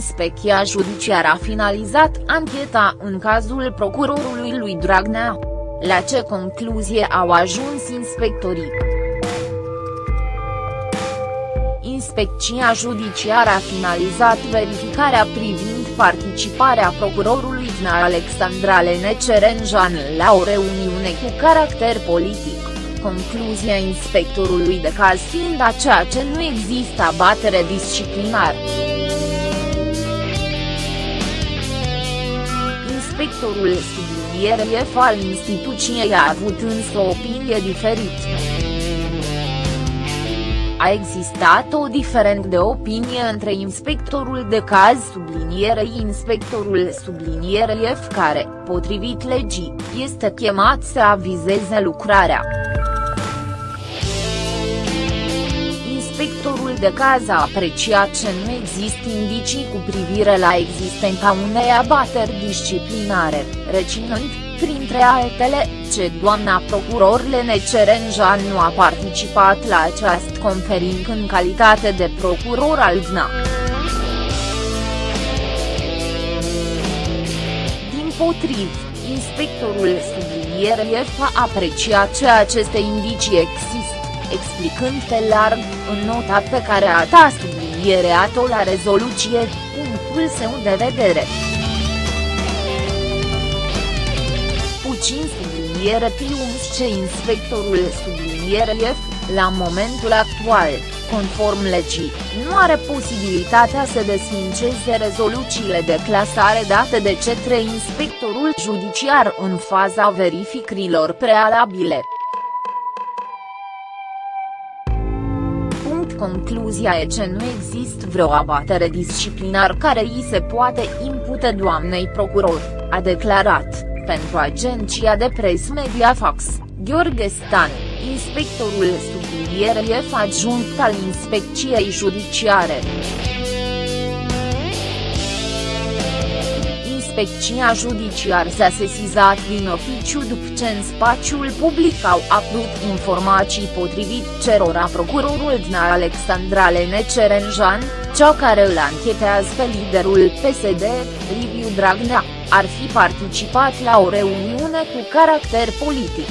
Inspecția judiciară a finalizat ancheta în cazul procurorului lui Dragnea. La ce concluzie au ajuns inspectorii? Inspecția judiciară a finalizat verificarea privind participarea procurorului DNA Alexandra Lenecerenjan la o reuniune cu caracter politic concluzia inspectorului de caz fiind aceea ce nu există abatere disciplinar. Inspectorul subliniere F al instituției a avut însă o opinie diferită. A existat o diferență de opinie între inspectorul de caz sublinierei inspectorul sublinierei F care, potrivit legii, este chemat să avizeze lucrarea. Inspectorul de caz a apreciat că nu există indicii cu privire la existența unei abateri disciplinare, reținând, printre altele, ce doamna procuror Lene Cerenjan nu a participat la această conferință în calitate de procuror al DNA. Din potriv, inspectorul sublinierei a apreciat ce aceste indicii există explicând pe larg, în nota pe care a ta sublinierea-o la rezoluție, punctul său de vedere. Puțin subliniere pliums ce inspectorul subliniere F, la momentul actual, conform legii, nu are posibilitatea să desfințeze rezoluțiile de clasare date de către inspectorul judiciar în faza verificărilor prealabile. Concluzia e că nu există vreo abatere disciplinar care îi se poate impute doamnei procuror, a declarat, pentru agenția de pres Mediafax, Gheorghe Stan, inspectorul sublinierei adjunct al inspecției judiciare. Inspecția judiciar s-a sesizat din oficiu după ce în spațiul public au apărut informații potrivit cerora procurorul DNA Alexandra Lene Cerenjan, cea care îl anchetează pe liderul PSD, Liviu Dragnea, ar fi participat la o reuniune cu caracter politic.